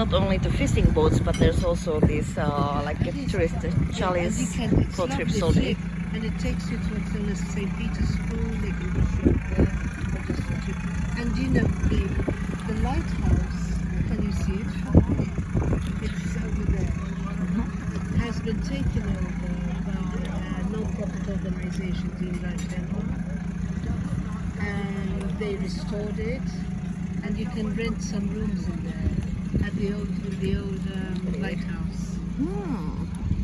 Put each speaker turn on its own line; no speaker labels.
not only the fishing boats, but there's also these uh, like
It is.
tourist
And you
chalets
can, it's
for trips
lovely
only.
trip, and it takes you to St. Peter's Pool, they can drop you there just a. And you know, the, the lighthouse, can you see it from here? It's over there.
Mm-hmm.
Has been taken over by a non-profit organization, Din l-Art Ħelwa. And they restored it, and you can rent some rooms in there old, the old um, lighthouse.
Hmm.